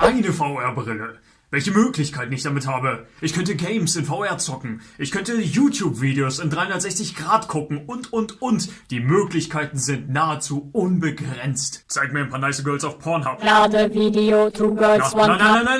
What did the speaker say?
eine VR-Brille. Welche Möglichkeiten ich damit habe. Ich könnte Games in VR zocken. Ich könnte YouTube-Videos in 360 Grad gucken und, und, und. Die Möglichkeiten sind nahezu unbegrenzt. Zeig mir ein paar nice Girls auf Pornhub. Lade Video to Girls Na, One nein, nein, nein, nein.